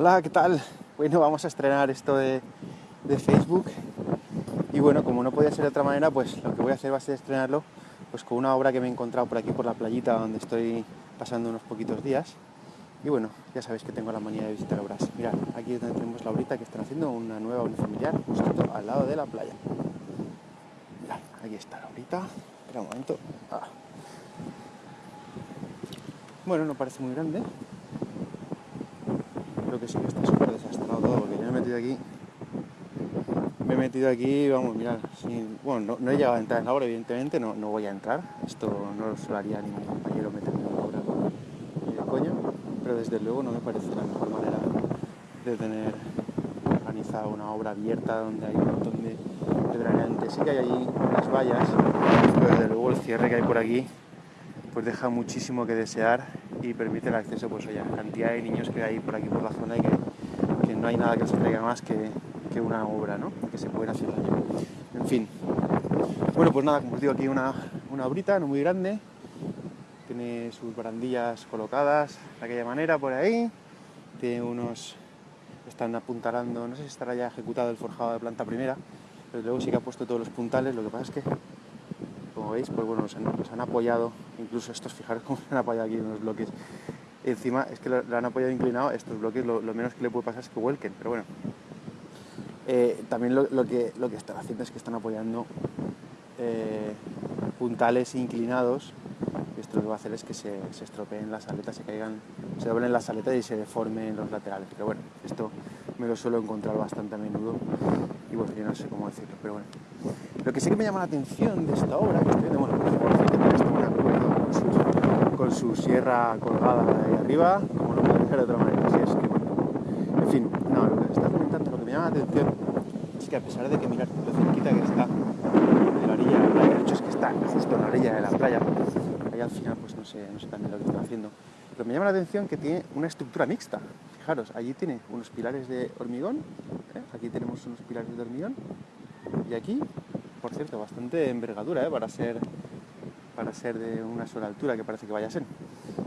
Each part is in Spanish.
Hola, ¿qué tal? Bueno, vamos a estrenar esto de, de, Facebook y bueno, como no podía ser de otra manera, pues lo que voy a hacer va a ser estrenarlo pues con una obra que me he encontrado por aquí, por la playita donde estoy pasando unos poquitos días y bueno, ya sabéis que tengo la manía de visitar obras. Mirad, aquí es donde tenemos la obrita que están haciendo una nueva unifamiliar justo al lado de la playa. Aquí está la obrita. Espera un momento. Ah. Bueno, no parece muy grande, creo que sí que está súper desastrado todo, porque yo me he metido aquí, me he metido aquí, vamos, mirar, bueno, no, he llegado a entrar en la obra, evidentemente, no, no voy a entrar, esto no lo haría ningún compañero meterme en la obra coño, pero desde luego no me parece la mejor manera de tener organizada una obra abierta donde hay un montón de, de Sí que hay ahí unas vallas, pero desde luego el cierre que hay por aquí pues deja muchísimo que desear y permite el acceso pues oye, a cantidad de niños que hay por aquí por la zona y que, no hay nada que se traiga más que, que, una obra, ¿no? que se pueden hacer daño. En fin. Bueno, pues nada, como os digo, aquí una, una obrita no muy grande, tiene sus barandillas colocadas de aquella manera por ahí, tiene unos, están apuntalando, no sé si estará ya ejecutado el forjado de planta primera, pero luego sí que ha puesto todos los puntales, lo que pasa es que veis, pues bueno, nos han, apoyado, incluso estos, fijaros cómo se han apoyado aquí en los bloques. Encima es que lo, han apoyado inclinado, estos bloques lo, menos que le puede pasar es que vuelquen, pero bueno. Eh, también lo, que, lo que están haciendo es que están apoyando eh, puntales inclinados. Esto lo que va a hacer es que se, se estropeen las aletas, se caigan, se doblen las aletas y se deformen los laterales. Pero bueno, esto me lo suelo encontrar bastante a menudo y bueno, yo no sé cómo decirlo, pero bueno. Lo que sí que me llama la atención de esta obra, que estoy bueno, con su, con su sierra colgada ahí arriba, como no puede ser de otra manera, así es que bueno. En fin, no, lo que está comentando, lo que me llama la atención es que a pesar de que mirar lo cerquita que está de la orilla de la playa, de hecho es que está justo en la orilla de la playa, al final pues no sé, no sé también lo que están haciendo, pero me llama la atención que tiene una estructura mixta. Fijaros, allí tiene unos pilares de hormigón, ¿eh? aquí tenemos unos pilares de hormigón, y aquí por cierto, bastante envergadura ¿eh? para, ser, para ser de una sola altura, que parece que vaya a ser.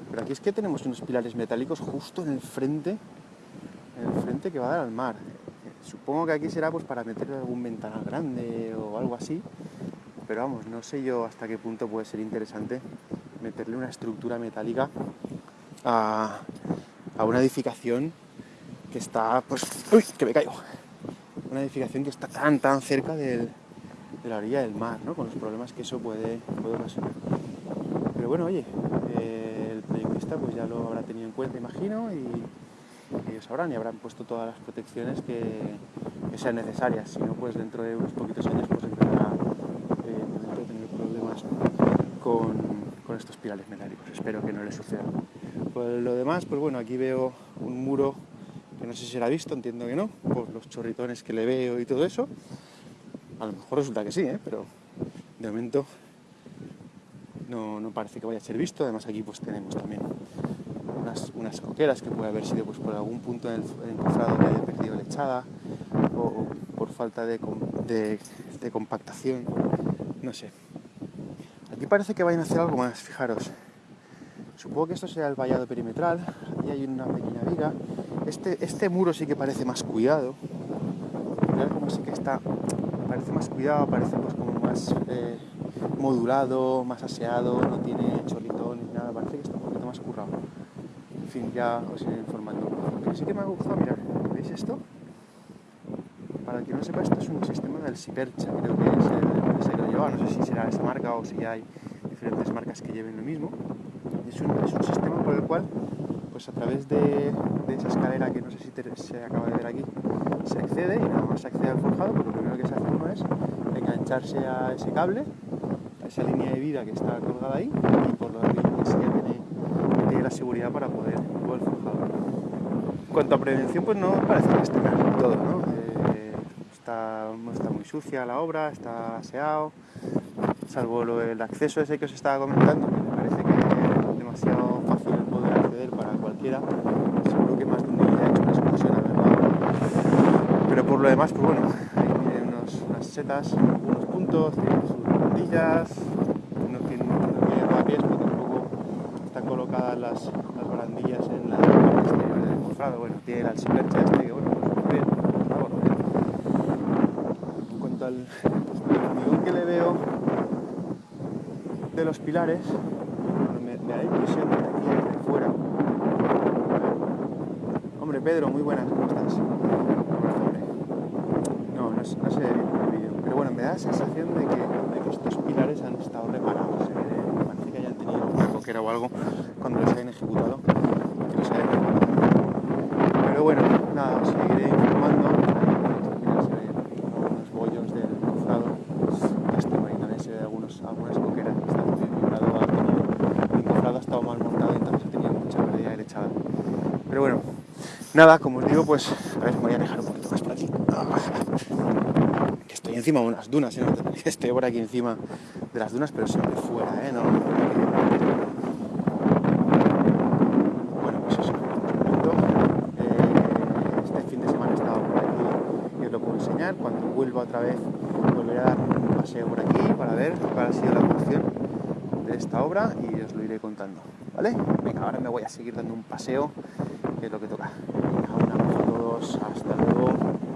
Pero aquí es que tenemos unos pilares metálicos justo en el frente, en el frente que va a dar al mar. Supongo que aquí será pues para meter algún ventanal grande o algo así, pero vamos, no sé yo hasta qué punto puede ser interesante meterle una estructura metálica a, a una edificación que está, pues, uy, que me caigo, una edificación que está tan, tan cerca del, de la orilla del mar, ¿no? con los problemas que eso puede, ocasionar. Pero bueno, oye, eh, el proyectista pues ya lo habrá tenido en cuenta, imagino, y ellos sabrán y habrán puesto todas las protecciones que, sean necesarias. Si no, pues dentro de unos poquitos años pues empezará eh, tener problemas con, estos pilares metálicos. Espero que no le suceda. Por lo demás, pues bueno, aquí veo un muro que no sé si será visto, entiendo que no, por los chorritones que le veo y todo eso. A lo mejor resulta que sí, ¿eh? pero de momento no, parece que vaya a ser visto. Además aquí pues tenemos también unas, coqueras que puede haber sido pues, por algún punto en el, encofrado que haya perdido lechada o, por falta de, compactación, no sé. Aquí parece que vayan a hacer algo más, fijaros. Supongo que esto sea el vallado perimetral, aquí hay una pequeña viga. Este, este muro sí que parece más cuidado. Mirad cómo sí que está parece más cuidado, parece pues como más eh, modulado, más aseado, no tiene cholitón ni nada, parece que está un poquito más currado. En fin, ya os iré informando. Pero sí que me ha gustado, mirad, ¿veis esto? Para el que no sepa, esto es un sistema del Sipercha, creo que es el, lo no sé si será esa marca o si hay diferentes marcas que lleven lo mismo. Es un, es un sistema por el cual pues a través de, esa escalera que no sé si se acaba de ver aquí, se accede y nada más se accede al forjado, pues lo primero que se hace uno es engancharse a ese cable, a esa línea de vida que está colgada ahí, y por lo tanto ya tiene, tiene, la seguridad para poder al forjado. En cuanto a prevención, pues no parece que esté mal todo, ¿no? Eh, está, está muy sucia la obra, está aseado, salvo el acceso ese que os estaba comentando, que me parece que es demasiado fácil poder acceder para cualquiera, seguro que más de uno ya ha hecho una excursión a verla. Pero por lo demás, pues bueno, tienen unos, unas setas, unos puntos, tienen sus barandillas, no tienen, no tienen pies, pero tampoco están colocadas las, las barandillas en la exterior del cofrado. Bueno, tiene el alcipercha este que, bueno, pues muy bien, algo bien. En cuanto al hormigón que le veo de los pilares, me, me da impresión de aquí desde fuera. Hombre, Pedro, muy buenas, ¿cómo estás? No, no, sé bien el vídeo, pero bueno, me da la sensación de que, estos pilares han estado reparados. ¿eh? Parece que hayan tenido una coquera o algo cuando los hayan ejecutado. Los hayan ejecutado. Pero bueno, nada, seguiré informando. Mira, se ven unos bollos del cofrado. Este por ahí también se ve algunos, algunas coqueras. Está muy vibrado, ha tenido, el cofrado ha estado mal montado, entonces ha tenido mucha pérdida de lechada. Pero bueno, nada, como os digo, pues a ver, me voy a alejar un poquito más aquí. Que estoy encima de unas dunas, ¿eh? Estoy por aquí encima de las dunas, pero siempre fuera, ¿eh? No, bueno, pues eso, eh, este fin de semana he estado por aquí y os lo puedo enseñar. Cuando vuelva otra vez, volveré a dar un paseo por aquí para ver cuál ha sido la evolución de esta obra y os lo iré contando, ¿vale? Venga, ahora me voy a seguir dando un paseo, que es lo que toca. Un abrazo a todos, hasta luego.